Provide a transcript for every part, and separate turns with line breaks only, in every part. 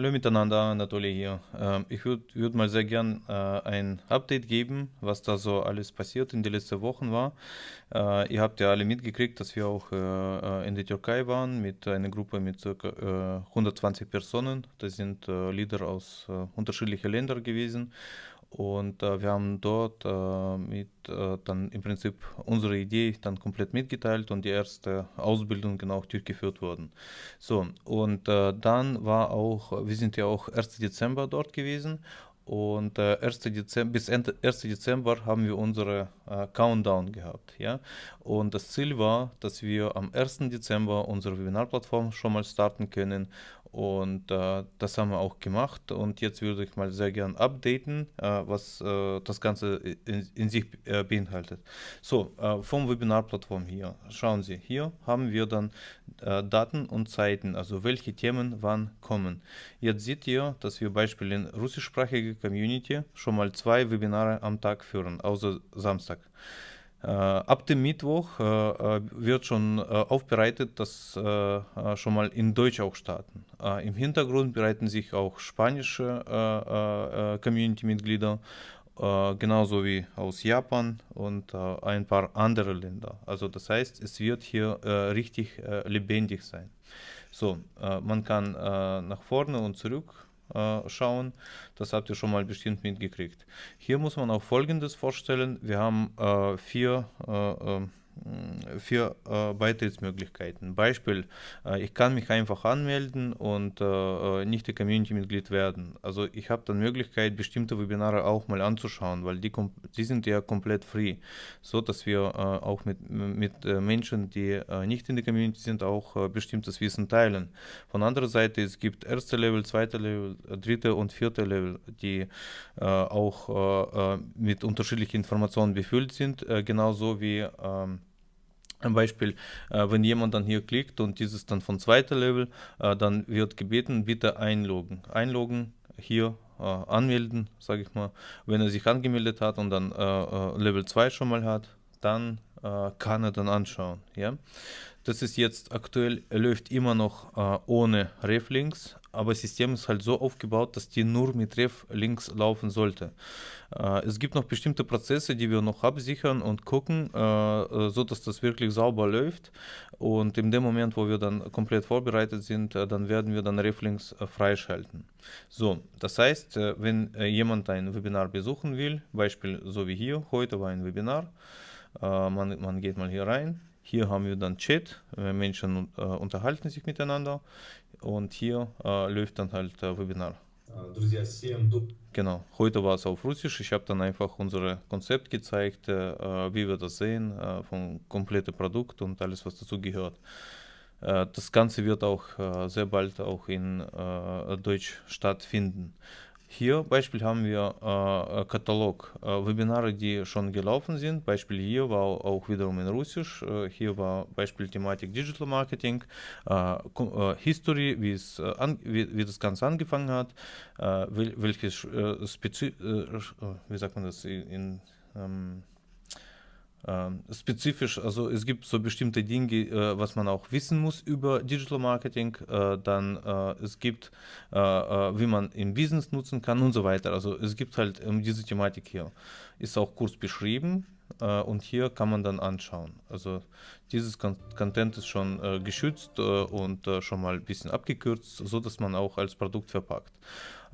Hallo miteinander, Anatoly hier. Ähm, ich würde würd mal sehr gern äh, ein Update geben, was da so alles passiert in den letzten Wochen war. Äh, ihr habt ja alle mitgekriegt, dass wir auch äh, in der Türkei waren mit einer Gruppe mit ca. 120 Personen. Das sind Leader aus unterschiedlichen Ländern gewesen. Und äh, wir haben dort äh, mit äh, dann im Prinzip unsere Idee dann komplett mitgeteilt und die erste Ausbildung genau durchgeführt worden. So, und äh, dann war auch, wir sind ja auch 1. Dezember dort gewesen und äh, 1. Dezember, bis Ende 1. Dezember haben wir unsere äh, Countdown gehabt. Ja? Und das Ziel war, dass wir am 1. Dezember unsere Webinarplattform schon mal starten können und äh, das haben wir auch gemacht. Und jetzt würde ich mal sehr gern updaten, äh, was äh, das Ganze in, in sich äh, beinhaltet. So, äh, vom Webinar-Plattform hier. Schauen Sie, hier haben wir dann äh, Daten und Zeiten, also welche Themen wann kommen. Jetzt seht ihr, dass wir Beispiel in russischsprachige Community schon mal zwei Webinare am Tag führen, außer Samstag. Äh, ab dem Mittwoch äh, äh, wird schon aufbereitet, dass schon mal in Deutsch auch starten. Im Hintergrund bereiten sich auch spanische Community-Mitglieder genauso wie aus Japan und äh, ein paar andere Länder. Also das heißt, es wird hier äh, richtig äh, lebendig sein. So, man kann nach vorne und zurück äh, schauen. Das habt ihr schon mal bestimmt mitgekriegt. Hier muss man auch Folgendes vorstellen. Wir haben äh, vier äh, vier äh, Beitrittsmöglichkeiten. Beispiel, äh, ich kann mich einfach anmelden und äh, nicht die Community-Mitglied werden. Also ich habe dann Möglichkeit, bestimmte Webinare auch mal anzuschauen, weil die, die sind ja komplett free, so dass wir äh, auch mit, mit äh, Menschen, die äh, nicht in der Community sind, auch bestimmtes Wissen teilen. Von anderer Seite, es gibt erste Level, zweite Level, dritte und vierte Level, die auch mit unterschiedlichen Informationen befüllt sind, genauso wie ähm, ein Beispiel, äh, wenn jemand dann hier klickt und dieses dann von zweiter Level, äh, dann wird gebeten, bitte einloggen. Einloggen, hier äh, anmelden, sage ich mal. Wenn er sich angemeldet hat und dann äh, äh, Level 2 schon mal hat, dann äh, kann er dann anschauen. Ja? Das ist jetzt aktuell, läuft immer noch ohne Reflinks, aber das System ist halt so aufgebaut, dass die nur mit Ref links laufen sollte. Äh, es gibt noch bestimmte Prozesse, die wir noch absichern und gucken, äh, äh, so dass das wirklich sauber läuft. Und in dem Moment, wo wir dann komplett vorbereitet sind, dann werden wir dann Reflinks freischalten. So, das heißt, wenn jemand ein Webinar besuchen will, Beispiel so wie hier, heute war ein Webinar, man, man geht mal hier rein, hier haben wir dann Chat, Menschen äh, unterhalten sich miteinander und hier äh, läuft dann halt äh, Webinar. Genau, heute war es auf Russisch. Ich habe dann einfach unser Konzept gezeigt, äh, wie wir das sehen, äh, vom kompletten Produkt und alles, was dazu gehört. Äh, das Ganze wird auch äh, sehr bald auch in Deutsch stattfinden. Hier Beispiel haben wir äh, Katalog, äh, Webinare, die schon gelaufen sind. Beispiel hier war auch wiederum in Russisch. Äh, hier war Beispiel Thematik Digital Marketing, äh, äh, History, wie, es, äh, wie, wie, das Ganze angefangen hat, wel, welches Spezi wie sagt man das in, in ähm, ähm, spezifisch, also es gibt so bestimmte Dinge, äh, was man auch wissen muss über Digital Marketing, äh, dann äh, es gibt, äh, äh, wie man im Business nutzen kann und so weiter. Also es gibt halt um diese Thematik hier. Ist auch kurz beschrieben äh, und hier kann man dann anschauen. Also dieses Content ist schon geschützt und schon mal ein bisschen abgekürzt, so dass man auch als Produkt verpackt.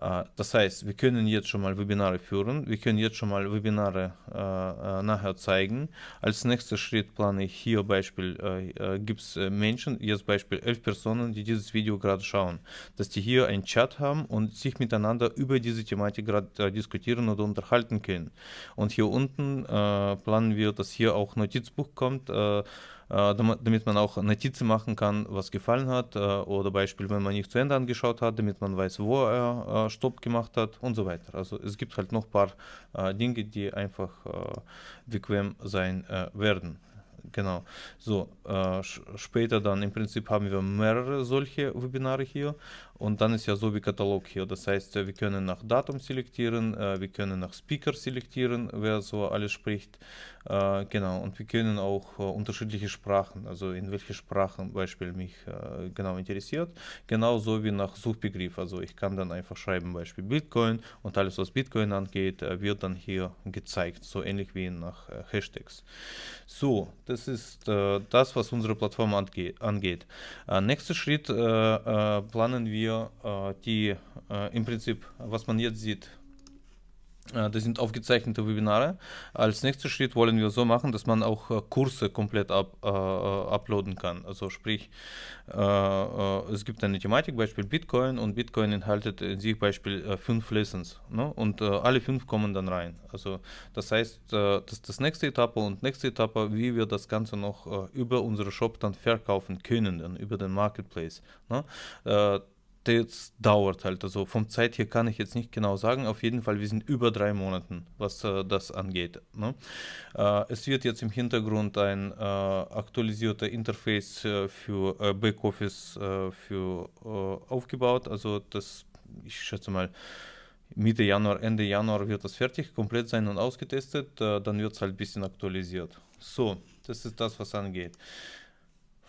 Äh, das heißt, wir können jetzt schon mal Webinare führen, wir können jetzt schon mal Webinare äh, äh nachher zeigen. Als nächster Schritt plane ich hier Beispiel, äh, äh gibt es Menschen, jetzt Beispiel elf Personen, die dieses Video gerade schauen, dass die hier einen Chat haben und sich miteinander über diese Thematik gerade diskutieren oder unterhalten können. Und hier unten planen wir, dass hier auch Notizbuch kommt, äh, damit man auch Notizen machen kann, was gefallen hat äh, oder Beispiel, wenn man nicht zu Ende angeschaut hat, damit man weiß, wo er äh, Stopp gemacht hat und so weiter. Also es gibt halt noch ein paar Dinge, die einfach bequem sein werden. Genau. So, äh, später dann im Prinzip haben wir mehrere solche Webinare hier Und dann ist ja so wie Katalog hier. Das heißt, wir können nach Datum selektieren, wir können nach Speaker selektieren, wer so alles spricht. Genau, und wir können auch unterschiedliche Sprachen, also in welche Sprachen Beispiel mich genau interessiert, genauso wie nach Suchbegriff. Also ich kann dann einfach schreiben, Beispiel Bitcoin und alles, was Bitcoin angeht, wird dann hier gezeigt, so ähnlich wie nach Hashtags. So, das ist das, was unsere Plattform angeht. Nächster Schritt planen wir die im Prinzip, was man jetzt sieht, das sind aufgezeichnete Webinare. Als nächster Schritt wollen wir so machen, dass man auch Kurse komplett up, äh, uploaden kann. Also sprich, äh, es gibt eine Thematik, Beispiel Bitcoin und Bitcoin enthaltet in sich Beispiel äh, fünf Lessons ne? und alle fünf kommen dann rein. Also das heißt, das ist das nächste Etappe und nächste Etappe, wie wir das Ganze noch über unsere Shop dann verkaufen können, dann über den Marketplace. Ne? Das dauert halt. Also vom Zeit her kann ich jetzt nicht genau sagen. Auf jeden Fall, wir sind über drei Monaten, was äh, das angeht. Ne? Äh, es wird jetzt im Hintergrund ein äh, aktualisierter Interface äh, für äh, Backoffice äh, für, aufgebaut. Also das, ich schätze mal, Mitte Januar, Ende Januar wird das fertig, komplett sein und ausgetestet. dann wird es halt ein bisschen aktualisiert. So, das ist das, was angeht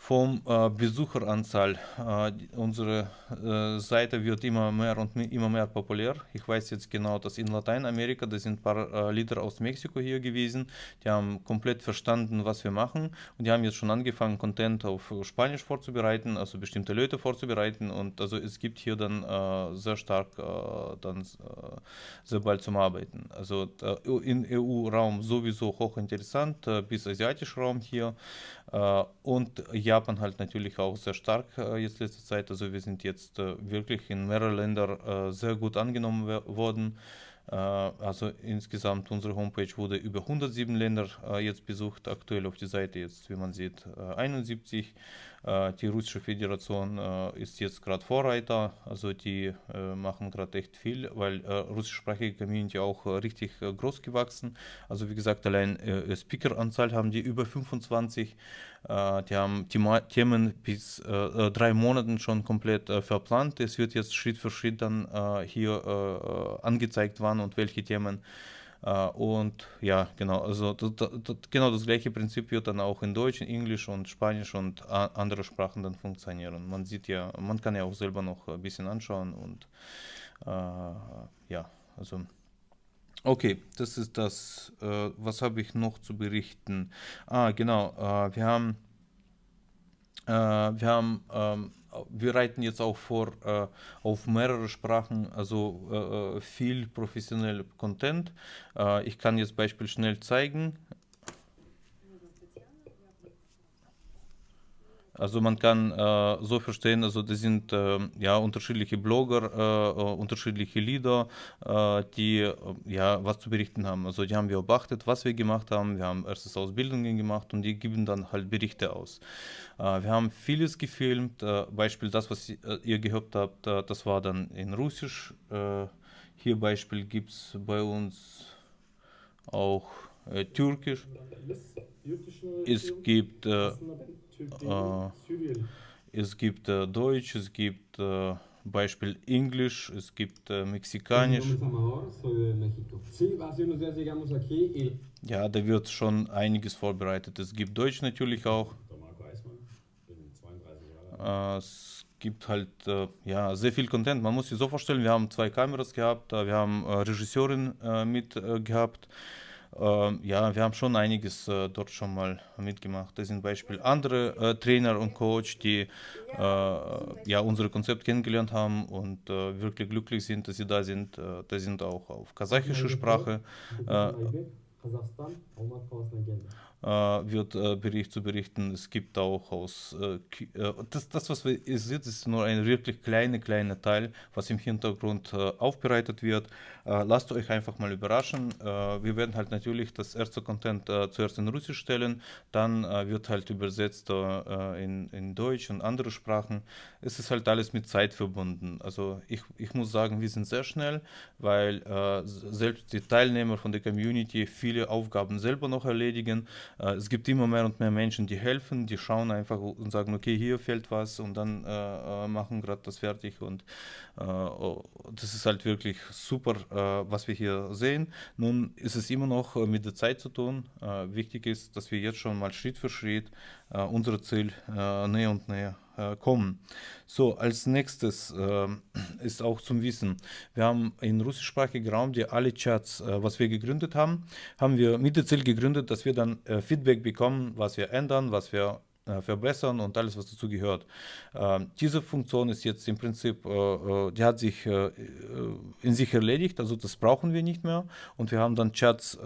vom äh, Besucheranzahl. Äh, unsere äh, Seite wird immer mehr und immer mehr populär. Ich weiß jetzt genau, dass in Lateinamerika, da sind ein paar äh, Leader aus Mexiko hier gewesen, die haben komplett verstanden, was wir machen und die haben jetzt schon angefangen, Content auf Spanisch vorzubereiten, also bestimmte Leute vorzubereiten und also es gibt hier dann äh, sehr stark äh, dann sehr bald zum Arbeiten. Also in EU-Raum sowieso hochinteressant, bis asiatischer Raum hier und ja, Japan halt natürlich auch sehr stark äh, jetzt letzte Zeit. Also wir sind jetzt äh, wirklich in mehreren Ländern äh, sehr gut angenommen worden. Äh, also insgesamt unsere Homepage wurde über 107 Länder äh, jetzt besucht. Aktuell auf der Seite jetzt, wie man sieht, 71. Äh, die russische Föderation ist jetzt gerade Vorreiter, also die machen gerade echt viel, weil russischsprachige Community auch richtig groß gewachsen. Also wie gesagt, allein Speakeranzahl haben die über 25. Äh, die haben Themen bis äh, äh, drei Monaten schon komplett verplant. Es wird jetzt Schritt für Schritt dann hier angezeigt, wann und welche Themen. Und ja, genau, also das, das, genau das gleiche Prinzip wird dann auch in Deutsch, Englisch und Spanisch und andere Sprachen dann funktionieren. Man sieht ja, man kann ja auch selber noch ein bisschen anschauen und ja, also Okay, das ist das. Äh, was habe ich noch zu berichten? Ah, genau. Äh, wir haben, äh, wir haben, ähm, wir reiten jetzt auch vor äh, auf mehrere Sprachen, also äh, äh, viel professionell Content. ich kann jetzt Beispiel schnell zeigen. Also man kann äh, so verstehen, also das sind äh, ja unterschiedliche Blogger, äh, äh unterschiedliche Lieder, äh, die äh, ja was zu berichten haben. Also die haben wir beachtet, was wir gemacht haben. Wir haben erstes Ausbildungen gemacht und die geben dann halt Berichte aus. wir haben vieles gefilmt. Beispiel das, was ihr gehört habt, das war dann in Russisch. hier Beispiel gibt es bei uns auch Türkisch. Es gibt äh, es gibt äh, Deutsch, es gibt äh, Beispiel Englisch, es gibt äh, Mexikanisch. Ja, da wird schon einiges vorbereitet. Es gibt Deutsch natürlich auch. Äh, es gibt halt äh, ja, sehr viel Content. Man muss sich so vorstellen, wir haben zwei Kameras gehabt, wir haben Regisseurin mit gehabt. Ähm, ja, wir haben schon einiges äh, dort schon mal mitgemacht. Das sind Beispiel andere äh, Trainer und Coach, die äh, ja unser Konzept kennengelernt haben und äh, wirklich glücklich sind, dass sie da sind. Äh, da sind auch auf kasachische Sprache. Äh, wird äh, Bericht zu berichten. Es gibt auch aus, äh, das, das, was wir sehen, ist nur ein wirklich kleiner, kleiner Teil, was im Hintergrund aufbereitet wird. lasst euch einfach mal überraschen. wir werden halt natürlich das erste Content zuerst in Russisch stellen, dann wird halt übersetzt in, in Deutsch und andere Sprachen. Es ist halt alles mit Zeit verbunden. Also ich, ich muss sagen, wir sind sehr schnell, weil selbst die Teilnehmer von der Community viele Aufgaben selber noch erledigen. Äh, es gibt immer mehr und mehr Menschen, die helfen, die schauen einfach und sagen, okay, hier fehlt was und dann äh, äh machen gerade das fertig und äh, oh, das ist halt wirklich super, äh, was wir hier sehen. Nun ist es immer noch mit der Zeit zu tun. wichtig ist, dass wir jetzt schon mal Schritt für Schritt unser Ziel näher und näher äh, kommen. So, als nächstes äh, ist auch zum Wissen, wir haben in russischsprachigen Raum die alle Chats, äh, was wir gegründet haben, haben wir mit dem Ziel gegründet, dass wir dann äh, Feedback bekommen, was wir ändern, was wir verbessern und alles, was dazu gehört. Ähm, diese Funktion ist jetzt im Prinzip, äh, äh, die hat sich in sich erledigt, also das brauchen wir nicht mehr und wir haben dann Chats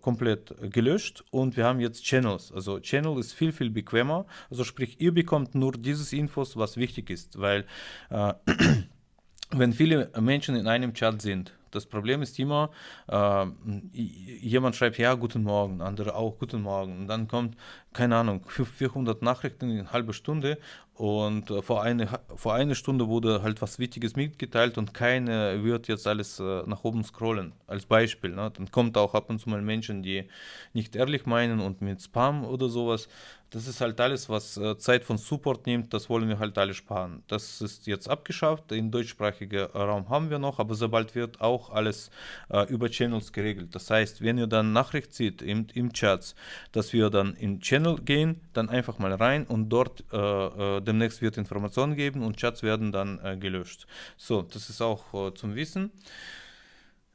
komplett gelöscht und wir haben jetzt Channels. Also Channel ist viel, viel bequemer, also sprich, ihr bekommt nur dieses Infos, was wichtig ist, weil wenn viele Menschen in einem Chat sind, das Problem ist immer, äh, jemand schreibt, ja, guten Morgen, andere auch, guten Morgen. Und dann kommt, keine Ahnung, 400 Nachrichten in einer halben Stunde und äh, vor, eine, vor einer Stunde wurde halt was Wichtiges mitgeteilt und keine wird jetzt alles äh, nach oben scrollen, als Beispiel. Ne? Dann kommt auch ab und zu mal Menschen, die nicht ehrlich meinen und mit Spam oder sowas. Das ist halt alles, was äh, Zeit von Support nimmt, das wollen wir halt alle sparen. Das ist jetzt abgeschafft, im deutschsprachigen Raum haben wir noch, aber sobald wird auch alles äh, über Channels geregelt. Das heißt, wenn ihr dann Nachricht seht im, im Chat, dass wir dann in Channel gehen, dann einfach mal rein und dort äh, äh, demnächst wird Informationen geben und Chats werden dann äh, gelöscht. So, das ist auch äh, zum Wissen.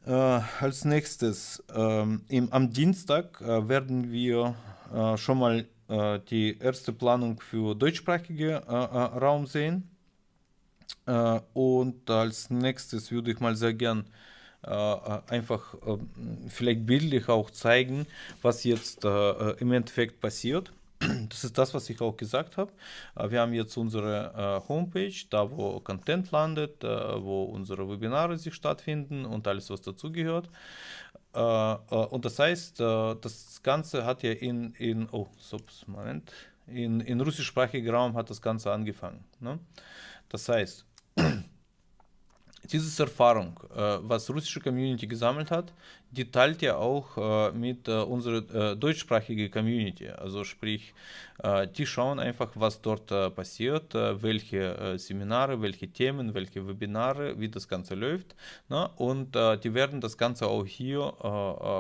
als nächstes, ähm, im, am Dienstag werden wir schon mal äh, die erste Planung für deutschsprachige äh, äh, Raum sehen. und als nächstes würde ich mal sehr gern einfach vielleicht bildlich auch zeigen, was jetzt im Endeffekt passiert. Das ist das, was ich auch gesagt habe. Wir haben jetzt unsere Homepage, da wo Content landet, wo unsere Webinare sich stattfinden und alles, was dazugehört. Äh, äh, und das heißt, äh, das Ganze hat ja in, in oh, ups, Moment, in, in russischsprachigen Raum hat das Ganze angefangen. Ne? Das heißt, diese Erfahrung, was russische Community gesammelt hat, die teilt ja auch äh, mit äh, unserer äh, deutschsprachigen Community. Also sprich, äh, die schauen einfach, was dort äh, passiert, äh, welche Seminare, welche Themen, welche Webinare, wie das Ganze läuft. Ne? Und die werden das Ganze auch hier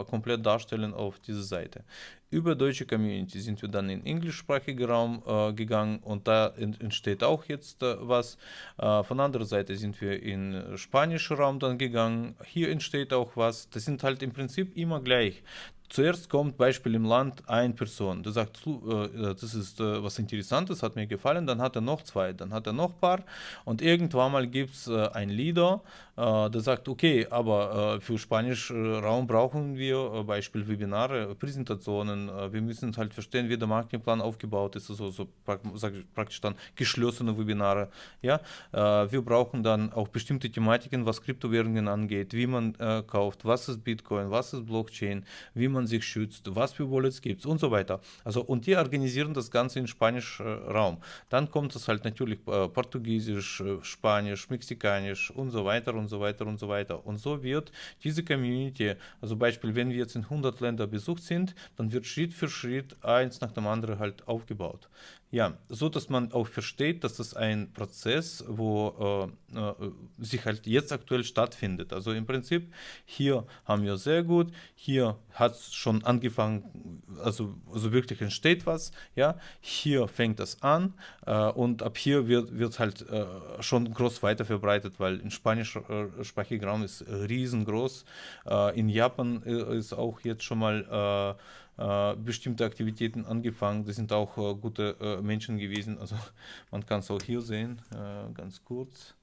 komplett darstellen auf dieser Seite. Über deutsche Community sind wir dann in englischsprachigen Raum gegangen und da entsteht auch jetzt was. von anderer Seite sind wir in spanischen Raum dann gegangen. Hier entsteht auch was. Das sind halt im Prinzip immer gleich. Zuerst kommt Beispiel im Land eine Person, der sagt, äh, das ist äh, was Interessantes, hat mir gefallen, dann hat er noch zwei, dann hat er noch ein paar. Und irgendwann mal gibt es äh, ein Leader, der sagt, okay, aber für Spanisch Raum brauchen wir Beispiel Webinare, Präsentationen, wir müssen halt verstehen, wie der Marketingplan aufgebaut ist, also so praktisch dann geschlossene Webinare, ja, wir brauchen dann auch bestimmte Thematiken, was Kryptowährungen angeht, wie man kauft, was ist Bitcoin, was ist Blockchain, wie man man sich schützt, was für Wallets gibt es und so weiter. Also und die organisieren das Ganze in Spanisch äh, Raum. Dann kommt es halt natürlich äh, Portugiesisch, äh, Spanisch, Mexikanisch und so weiter und so weiter und so weiter. Und so wird diese Community, also Beispiel, wenn wir jetzt in 100 Länder besucht sind, dann wird Schritt für Schritt eins nach dem anderen halt aufgebaut. Ja, so dass man auch versteht, dass das ein Prozess, wo äh, äh, sich halt jetzt aktuell stattfindet. Also im Prinzip hier haben wir sehr gut, hier hat es schon angefangen, also, also wirklich entsteht was, ja, hier fängt das an äh, und ab hier wird, wird halt äh, schon groß weiter verbreitet, weil in spanischsprachigen äh, Raum ist riesengroß, äh, in Japan ist auch jetzt schon mal bestimmte Aktivitäten angefangen. Das sind auch äh, gute äh, Menschen gewesen. Also man kann es auch hier sehen, äh, ganz kurz.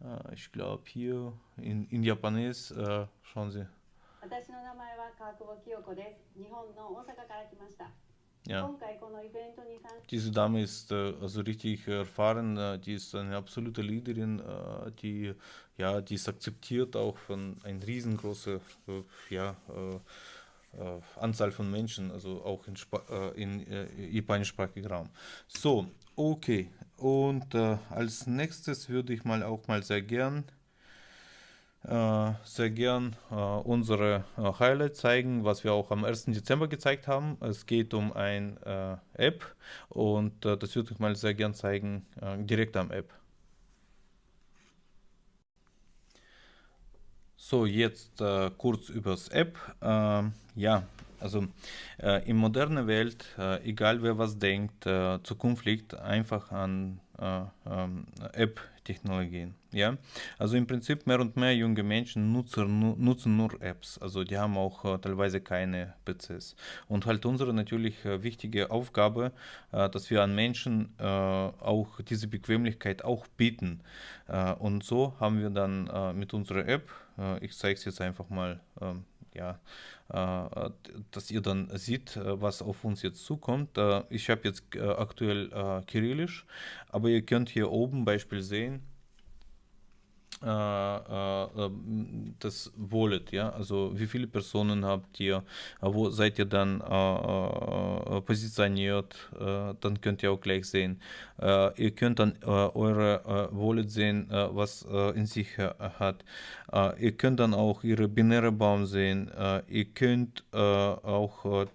Äh, ich glaube hier in, in Japanes, äh, schauen Sie. Ja. Diese Dame ist also richtig erfahren, die ist eine absolute Leaderin, die, ja, die ist akzeptiert auch von einem riesengroßen ja, äh, Anzahl von Menschen, also auch in, Sp äh, in äh, japanischsprachigen Raum. So, okay. Und äh, als nächstes würde ich mal auch mal sehr gern äh, sehr gern äh, unsere äh, Highlights zeigen, was wir auch am 1. Dezember gezeigt haben. Es geht um eine App und das würde ich mal sehr gern zeigen, direkt am App. So, jetzt äh, kurz übers App. Äh, ja, also äh, in moderner Welt, egal wer was denkt, Zukunft liegt einfach an ähm, App-Technologien. Ja? Also im Prinzip mehr und mehr junge Menschen nutzen, nutzen nur Apps. Also die haben auch äh, teilweise keine PCs. Und halt unsere natürlich äh, wichtige Aufgabe, äh, dass wir an Menschen äh, auch diese Bequemlichkeit auch bieten. Äh, und so haben wir dann äh, mit unserer App, ich zeige es jetzt einfach mal, ähm, ja, dass ihr dann seht, was auf uns jetzt zukommt. ich habe jetzt aktuell Kyrillisch, aber ihr könnt hier oben Beispiel sehen, äh, äh, das Wallet, ja, also wie viele Personen habt ihr, wo seid ihr dann äh, positioniert, dann könnt ihr auch gleich sehen. ihr könnt dann eure Wallet sehen, was in sich hat. ihr könnt dann auch ihre binäre Baum sehen. ihr könnt auch,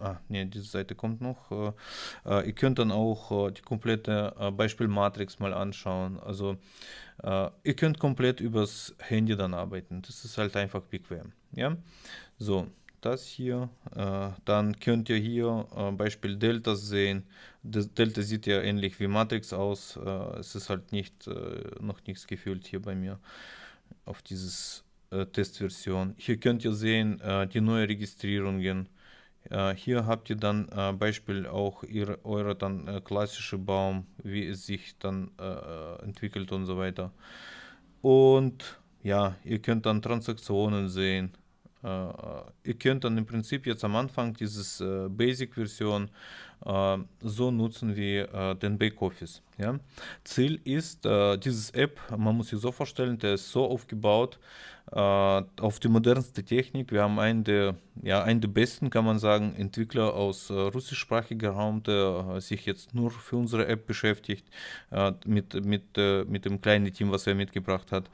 ah, nee, diese Seite kommt noch. ihr könnt dann auch die komplette Beispielmatrix mal anschauen. Also äh, ihr könnt komplett übers Handy dann arbeiten. Das ist halt einfach bequem. Ja, so das hier. Äh, dann könnt ihr hier äh, Beispiel Delta sehen. Das Delta sieht ja ähnlich wie Matrix aus. Es ist halt nicht noch nichts gefüllt hier bei mir auf dieses Testversion. Hier könnt ihr sehen die neuen Registrierungen. Äh, hier habt ihr dann äh, Beispiel auch ihre, eure dann äh, klassische Baum, wie es sich dann äh, entwickelt und so weiter. Und ja, ihr könnt dann Transaktionen sehen. Äh, ihr könnt dann im Prinzip jetzt am Anfang dieses äh, Basic-Version so nutzen wie den Backoffice. Ja? Ziel ist, dieses App, man muss sich so vorstellen, der ist so aufgebaut, auf die modernste Technik. Wir haben einen der ja, einen der besten, kann man sagen, Entwickler aus äh, russischsprachiger Raum, der äh, sich jetzt nur für unsere App beschäftigt, äh, mit, mit, äh, mit dem kleinen Team, was er mitgebracht hat.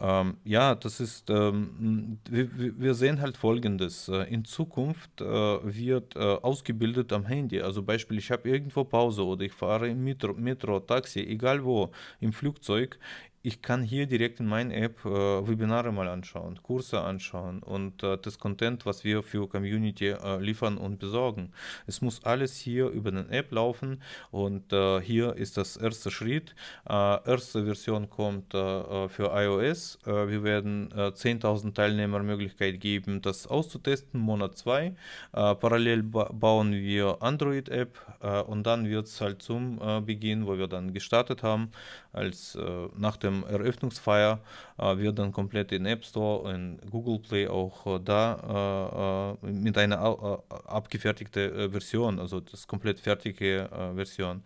Ähm, ja, das ist, ähm, wir, wir, sehen halt Folgendes. Äh, in Zukunft äh, wird ausgebildet am Handy. Also Beispiel, ich habe irgendwo Pause oder ich fahre im Metro, Metro, Taxi, egal wo, im Flugzeug ich kann hier direkt in meiner App äh, Webinare mal anschauen, Kurse anschauen und äh, das Content, was wir für Community äh, liefern und besorgen. Es muss alles hier über eine App laufen und äh, hier ist das erste Schritt. Äh, erste Version kommt äh, für iOS. wir werden 10.000 Teilnehmer Möglichkeit geben, das auszutesten, Monat 2. parallel ba bauen wir Android-App und dann wird es halt zum Beginn, wo wir dann gestartet haben, als nach dem dem Eröffnungsfeier äh, wird dann komplett in App Store und Google Play auch äh, da äh, mit einer abgefertigten Version, also das komplett fertige Version.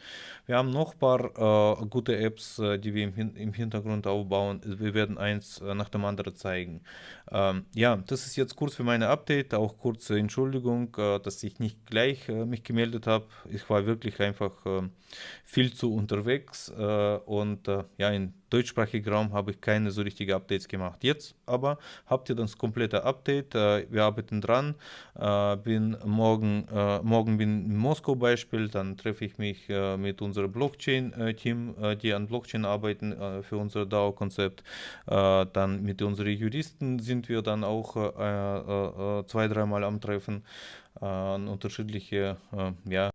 Wir haben noch ein paar gute Apps, die wir im, Hintergrund aufbauen. Wir werden eins nach dem anderen zeigen. Ähm, ja, das ist jetzt kurz für meine Update, auch kurze Entschuldigung, dass ich nicht gleich mich gemeldet habe. Ich war wirklich einfach viel zu unterwegs und ja, in deutschsprachigen Raum habe ich keine so richtige Updates gemacht. Jetzt aber habt ihr das komplette Update. Äh, wir arbeiten dran. Äh, bin morgen, äh, morgen bin in Moskau Beispiel, dann treffe ich mich mit unserem Blockchain-Team, die an Blockchain arbeiten für unser DAO-Konzept. dann mit unseren Juristen sind wir dann auch zwei, dreimal am Treffen an unterschiedliche ja,